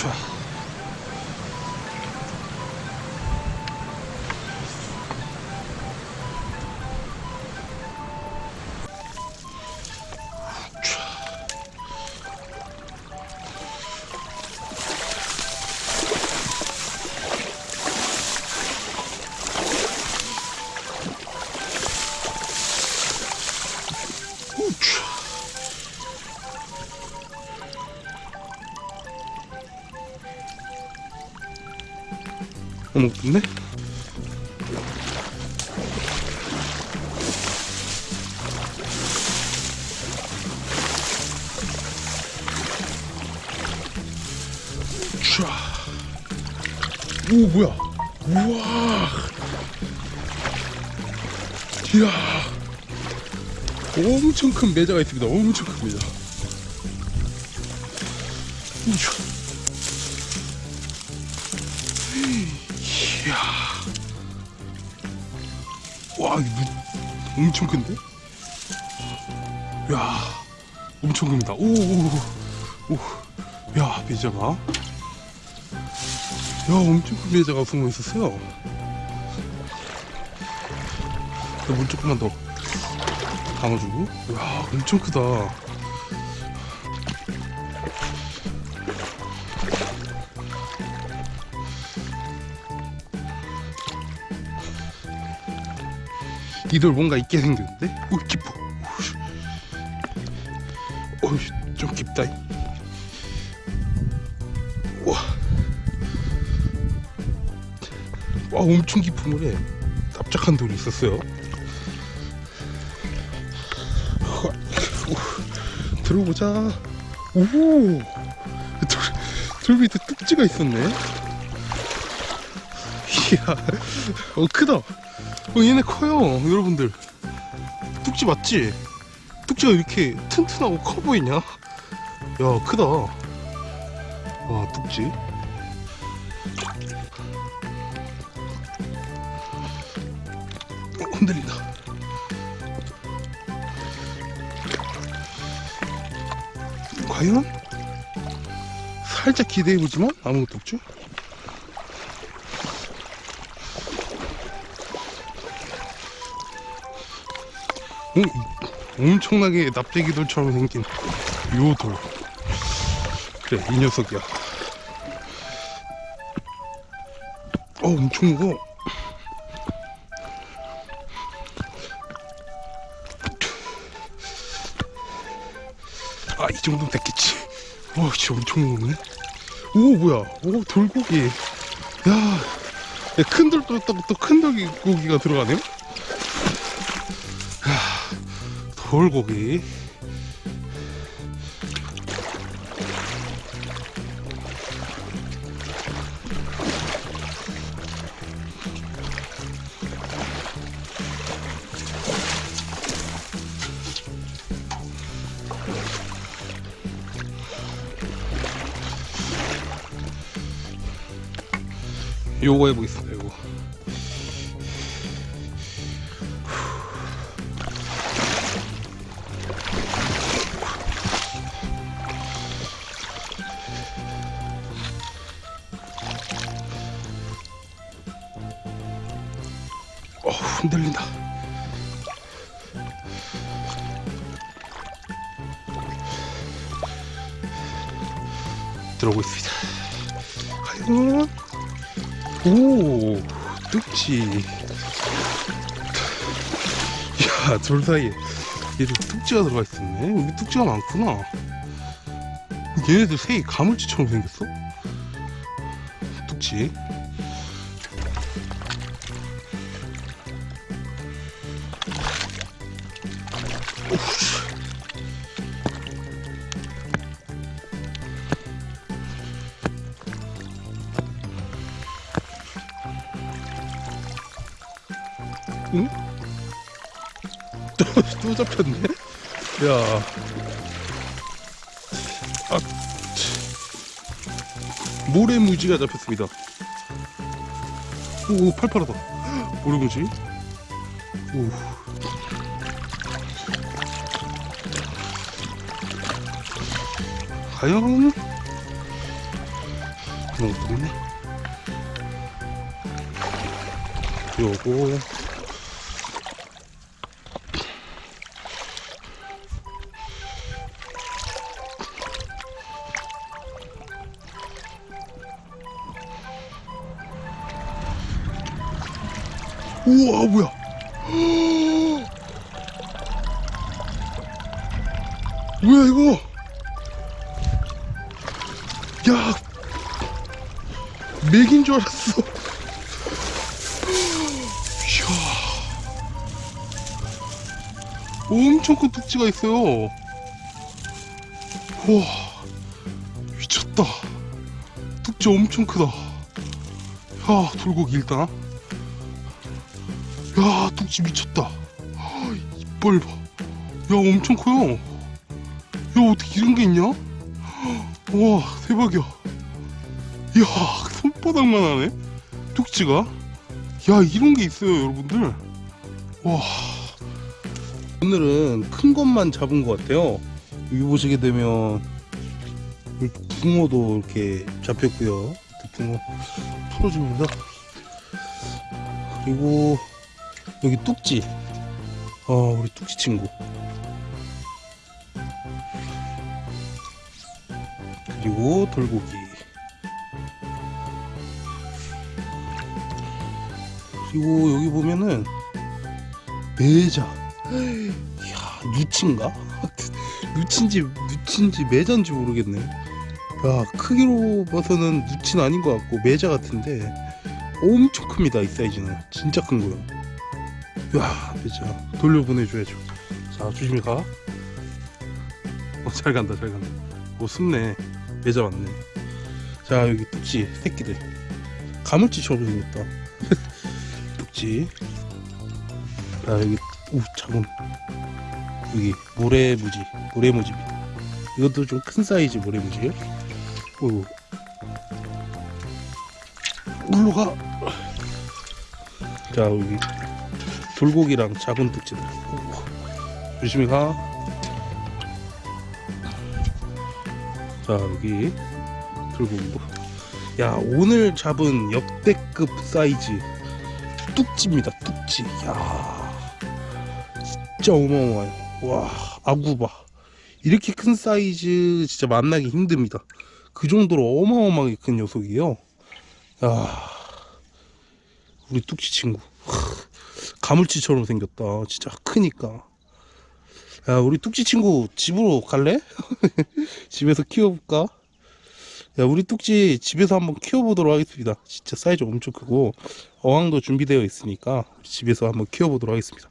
不去 어머? 촤. 오 뭐야 우와 이야 엄청 큰 매자가 있습니다. 엄청 큰 매자. 이야. 와, 이거 눈 엄청 큰데? 야, 엄청 큽니다. 오, 오, 오. 야, 매자가. 야, 엄청 큰 매자가 숨어 있었어요. 물 조금만 더 담아주고 와 엄청 크다 이들 뭔가 있게 생겼는데? 오 깊어 어이 좀 깊다 와. 와 엄청 깊은 물에 납작한 돌이 있었어요 들어보자. 오, 돌, 돌 밑에 뚝지가 있었네. 이야, 어 크다. 어 얘네 커요, 여러분들. 뚝지 맞지? 뚝지가 이렇게 튼튼하고 커 보이냐? 야, 크다. 와, 뚝지. 어, 흔들린다. 과연? 살짝 기대해보지만 아무것도 없죠? 오, 엄청나게 납작이돌처럼 생긴 요 돌. 그래, 이 녀석이야. 어, 엄청 무거워. 아, 이 정도면 됐겠지. 와, 진짜 엄청 무겁네. 오, 뭐야. 오, 돌고기. 야, 야, 큰 돌도 또큰 돌고기가 들어가네요? 돌고기. 요거 해보겠습니다 요거 어 흔들린다. 들어오고 있습니다. 과연? 오 뚝지. 야둘 사이에 얘들 뚝지가 들어가 있었네. 여기 뚝지가 많구나. 얘네들 새이 가물치처럼 생겼어? 뚝지 응? 또, 또 잡혔네? 야. 아, 치. 모래무지가 잡혔습니다. 오, 팔팔하다. 모래무지. 오. 과연? 그런 것도 있네 요거 우와 뭐야? 뭐야 이거? 야 맥인 줄 알았어. 이야. 엄청 큰 뚝지가 있어요. 와 미쳤다. 뚝지 엄청 크다. 야 돌고기 일단 야 뚝지 미쳤다. 이빨 봐야 엄청 커요. 야 어떻게 이런 게 있냐? 와 대박이야. 이야 손바닥만 하네? 뚝지가? 야 이런 게 있어요 여러분들. 와. 오늘은 큰 것만 잡은 것 같아요. 여기 보시게 되면 붕어도 이렇게 잡혔고요. 붕어 풀어줍니다. 그리고 여기 뚝지. 어 우리 뚝지 친구. 그리고 돌고기. 그리고 여기 보면은 매자. 이야 누친가? 누친지 누친지 매자인지 모르겠네. 야 크기로 봐서는 누친 아닌 것 같고 매자 같은데 엄청 큽니다 이 사이즈는. 진짜 큰 거요 야 매자 돌려보내줘야죠. 자 조심히 가. 어, 잘 간다 잘 간다. 오 숨네. 매자 맞네. 자 여기 뚝지 새끼들. 가물치처럼 생겼다. 뚝지. 자 여기 오 작은 여기 모래무지 모래무지입니다. 이것도 좀 큰 사이즈 모래무지예요? 오. 물로 가. 자 여기 돌고기랑 작은 뚝지들 오, 조심히 가. 자 여기 돌고기고 야 오늘 잡은 역대급 사이즈 뚝지입니다 뚝지 야 진짜 어마어마해요. 와 아구바. 이렇게 큰 사이즈 진짜 만나기 힘듭니다. 그 정도로 어마어마하게 큰 녀석이에요. 야 우리 뚝지 친구 가물치처럼 생겼다 진짜 크니까 야 우리 뚝지 친구 집으로 갈래? 집에서 키워볼까? 야 우리 뚝지 집에서 한번 키워보도록 하겠습니다 진짜 사이즈 엄청 크고 어항도 준비되어 있으니까 집에서 한번 키워보도록 하겠습니다